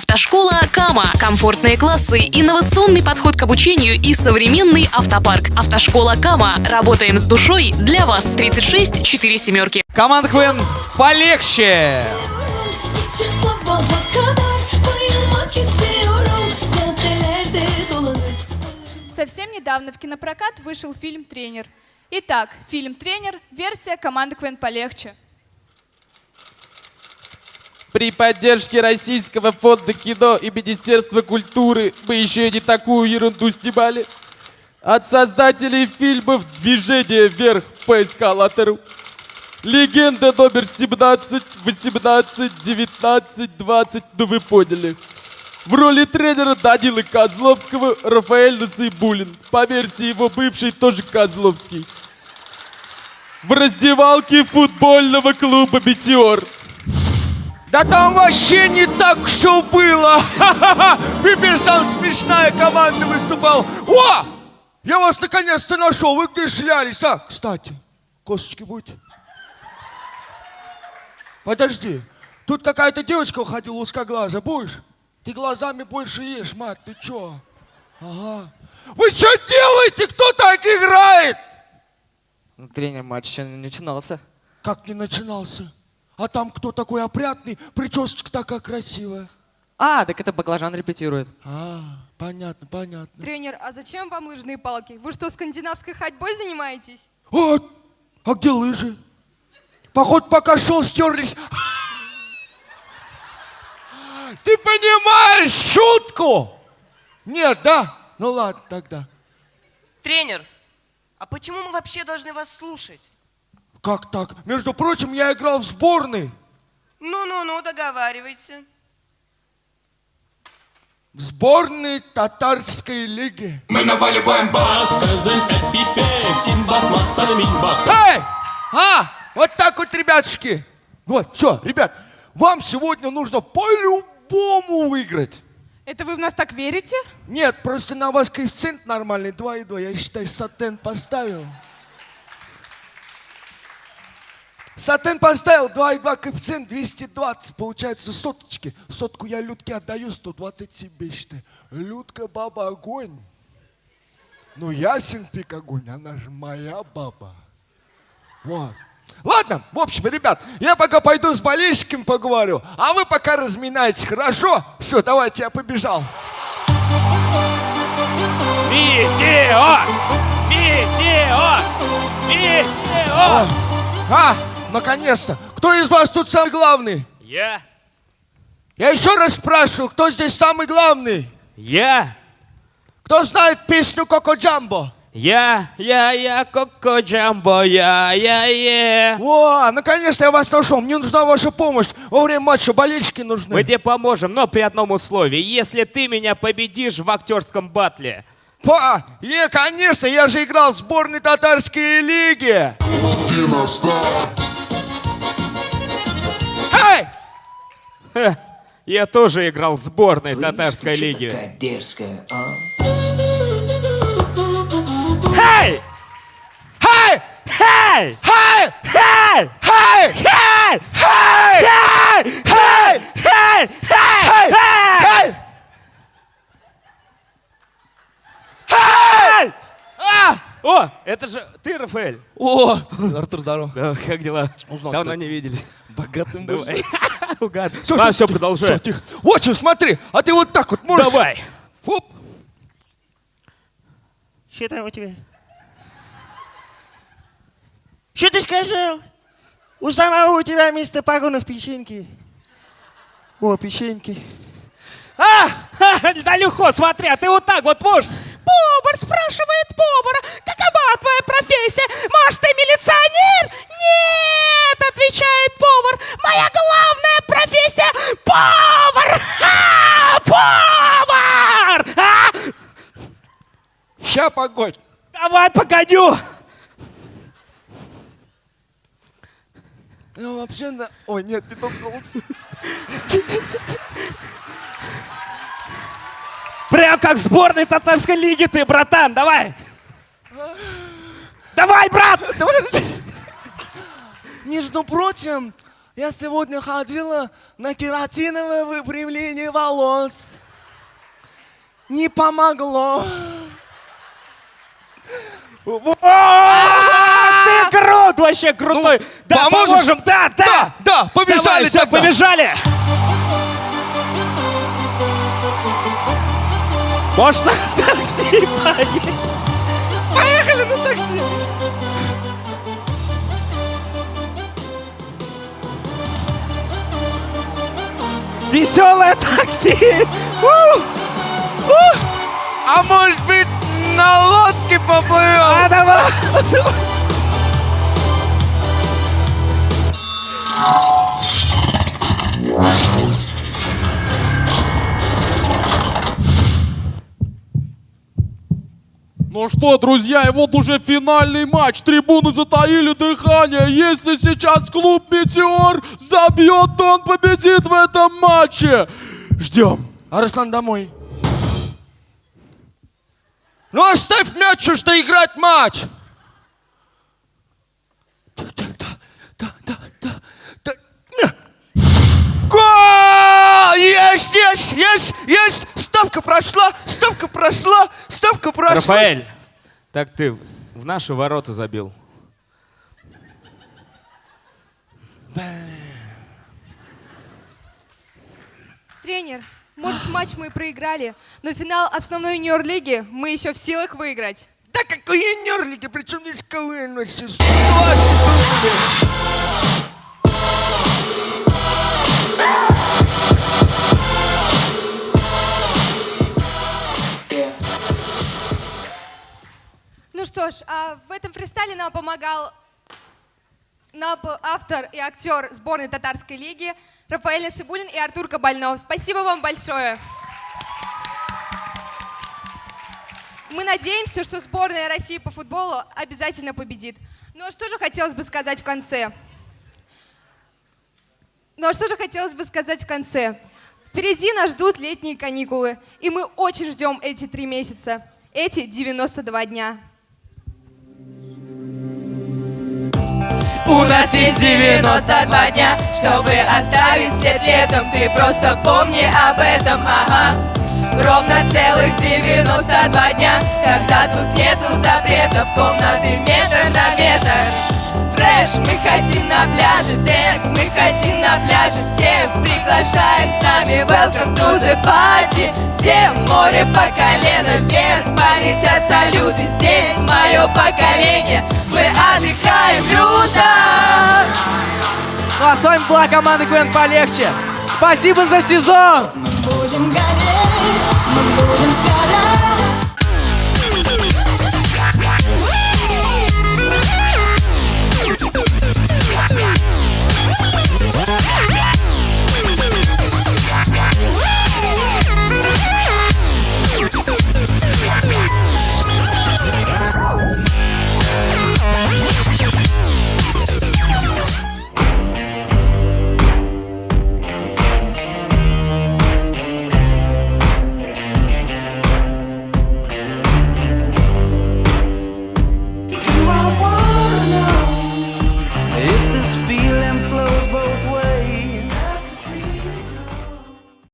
Автошкола Кама. Комфортные классы, инновационный подход к обучению и современный автопарк. Автошкола Кама. Работаем с душой для вас. 36 4 семерки. Команда КВН полегче! Совсем недавно в кинопрокат вышел фильм «Тренер». Итак, фильм «Тренер» — версия команды «Квен полегче». При поддержке Российского фонда кино и Министерства культуры мы еще и не такую ерунду снимали. От создателей фильмов «Движение вверх» по эскалатору. Легенда номер 17, 18, 19, 20, ну вы поняли. В роли тренера Данилы Козловского Рафаэль Насыйбулин. По версии его бывший тоже Козловский. В раздевалке футбольного клуба «Метеор». Да там вообще не так все было. Ха-ха-ха. Пипец, там смешная команда выступала. О! Я вас наконец-то нашел. Вы где шлялись? А, кстати, косточки будете? Подожди. Тут какая-то девочка уходила узкоглаза. Будешь? Ты глазами больше ешь, мать. Ты чё? Ага. Вы что делаете? Кто так играет? Ну, тренер матч еще не начинался. Как не начинался? А там кто такой опрятный? Причесочка такая красивая. А, так это баклажан репетирует. А, понятно, понятно. Тренер, а зачем вам лыжные палки? Вы что, скандинавской ходьбой занимаетесь? А, а где лыжи? Походу, пока шел, стерлись. Ты понимаешь шутку? Нет, да? Ну ладно тогда. Тренер, а почему мы вообще должны вас слушать? Как так? Между прочим, я играл в сборной. Ну-ну-ну, договаривайте. В сборной татарской лиги. Мы наваливаем бас, кызыл пипе, симбас, масса, минбас. Эй! А! Вот так вот, ребятушки. Вот, все, ребят, вам сегодня нужно по-любому выиграть. Это вы в нас так верите? Нет, просто на вас коэффициент нормальный, 2,2. Я считаю, сатен поставил. Сатен поставил, 2,2 коэффициент, 220. Получается соточки. Сотку я Людке отдаю, 120 себе считай. Людка баба огонь. Ну, ясен пик огонь, она же моя баба. Вот. Ладно, в общем, ребят, я пока пойду с болельщиками поговорю, а вы пока разминайтесь, хорошо? Все, давайте, я побежал. Метеор! Метеор! Метеор! А, наконец-то. Кто из вас тут самый главный? Я! Я еще раз спрашиваю, кто здесь самый главный? Я! Кто знает песню Коко Джамбо? Я, я, я, Коко Джамбо, я, я, я. О, наконец-то я вас нашел. Мне нужна ваша помощь. Во время матча болельщики нужны. Мы тебе поможем, но при одном условии. Если ты меня победишь в актерском батле. Па, е, конечно, я же играл в сборной татарской лиги. Эй! Ха, Я тоже играл в сборной татарской лиги. дерзкая, а? Хей! Хей! Хей! Хей! Хей! Хей! Хей! Хей! Хей! Хей! Хей! Хей! Хей! А! О, это же ты, Рафаэль. О, Артур, здорово. Да, как дела? Узнал, Давно не видели. Богатым. Давай. Ладно, всё, все, продолжай. Тихо. Вот что, смотри, а ты вот так вот можешь? Давай. Оп. Что там у тебя? Что ты сказал? У самого у тебя вместо погонов печеньки. О, печеньки. А! Ха, Да легко, смотри, а ты вот так вот можешь. Давай, погодю. Ну, вообще, на... Ой, нет, не тот голос. Прям как в сборной татарской лиги ты, братан, давай. Давай, брат! Между прочим, Я сегодня ходила на кератиновое выпрямление волос. Не помогло. Ты крут, вообще крутой. да, поможешь? поможем, да, да. Да, побежали все, побежали. Может, на такси поедем? Поехали на такси. Веселое такси. А может быть, на лодке поплывем? А давай. Ну что, друзья, и вот уже финальный матч. Трибуны затаили дыхание. Если сейчас клуб «Метеор» забьет, то он победит в этом матче. Ждем. Арслан, домой. Ну оставь мяч, уж что играть матч. Да, да, да, да, да, да. Гол! Есть, есть, есть, есть! Ставка прошла, ставка прошла, ставка прошла. Рафаэль, так ты в наши ворота забил. Тренер, может матч мы и проиграли, но финал основной юниор-лиги мы еще в силах выиграть. Да какой юниор-лиги, причем здесь КВН вообще? Ну что ж, а в этом фристайле нам помогал нам автор и актер сборной татарской лиги Рафаэль Насыбулин и Артур Кабальнов. Спасибо вам большое. Мы надеемся, что сборная России по футболу обязательно победит. Ну а что же хотелось бы сказать в конце? Ну а что же хотелось бы сказать в конце? Впереди нас ждут летние каникулы, и мы очень ждем эти три месяца, эти 92 дня. Нас есть 92 дня, чтобы оставить след летом. Ты просто помни об этом, ага. Ровно целых 92 дня, когда тут нету запретов. Комнаты метр на метр Фреш, мы хотим на пляже, секс, мы хотим на пляже Всех. Приглашаем с нами, welcome to the party. Все в море по колено, вверх полетят салюты Здесь мое поколение, мы отдыхаем люто. Ну а с вами была команда КВН полегче. Спасибо за сезон! Будем гореть, мы будем сгорать